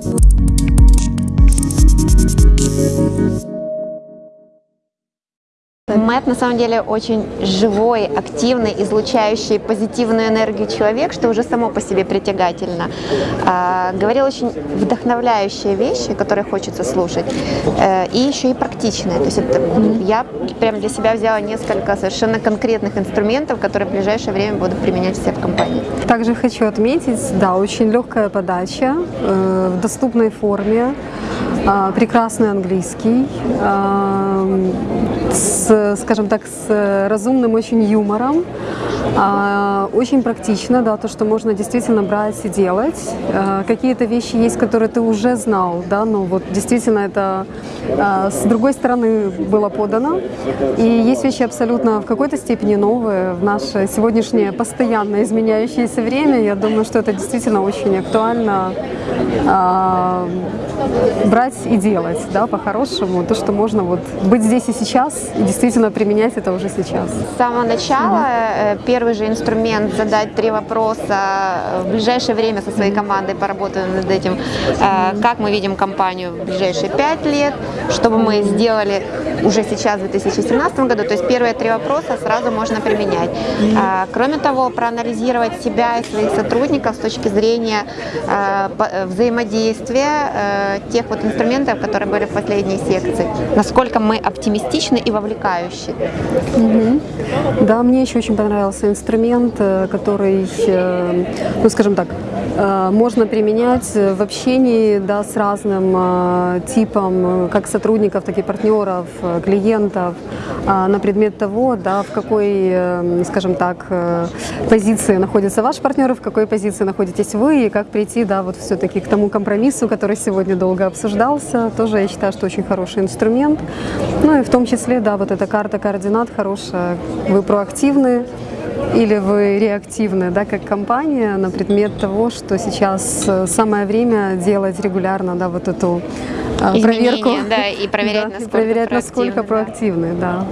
Música Мэтт на самом деле очень живой, активный, излучающий позитивную энергию человек, что уже само по себе притягательно. А, говорил очень вдохновляющие вещи, которые хочется слушать, э, и еще и практичные. То есть это, я прям для себя взяла несколько совершенно конкретных инструментов, которые в ближайшее время буду применять все в компании. Также хочу отметить, да, очень легкая подача э, в доступной форме, прекрасный английский, э, с, скажем так, с разумным очень юмором, э, очень практично, да, то, что можно действительно брать и делать. Какие-то вещи есть, которые ты уже знал, да, но вот действительно это с другой стороны было подано. И есть вещи абсолютно в какой-то степени новые в наше сегодняшнее постоянно изменяющееся время. Я думаю, что это действительно очень актуально а, брать и делать, да, по-хорошему, то, что можно вот быть здесь и сейчас, и действительно применять это уже сейчас. С самого начала э, первый же инструмент задать три вопроса в ближайшее время со своей командой поработаю над этим, э, как мы видим компанию в ближайшие пять лет, что бы мы сделали уже сейчас в 2017 году, то есть первые три вопроса сразу можно применять. Кроме того, проанализировать себя и своих сотрудников с точки зрения э, э, взаимодействия э, тех вот инструментов, которые были в последней секции. Насколько мы оптимистичны и вовлекающие. Мгм. Да, мне еще очень понравился инструмент, э, который, э, ну скажем так, э, можно применять в общении да, с разным типом как сотрудников, так и партнеров, клиентов а, на предмет того, да, в какой, скажем так, позиции находится ваш партнер, в какой позиции находитесь вы, и как прийти да, вот все-таки к тому компромиссу, который сегодня долго обсуждался. Тоже я считаю, что очень хороший инструмент. Ну и в том числе, да, вот эта карта координат хорошая. Вы проактивны, или вы реактивны, да, как компания на предмет того, что сейчас э, самое время делать регулярно, да, вот эту э, Изменения, проверку. да, и проверять, Да, и насколько проверять, насколько проактивны, да.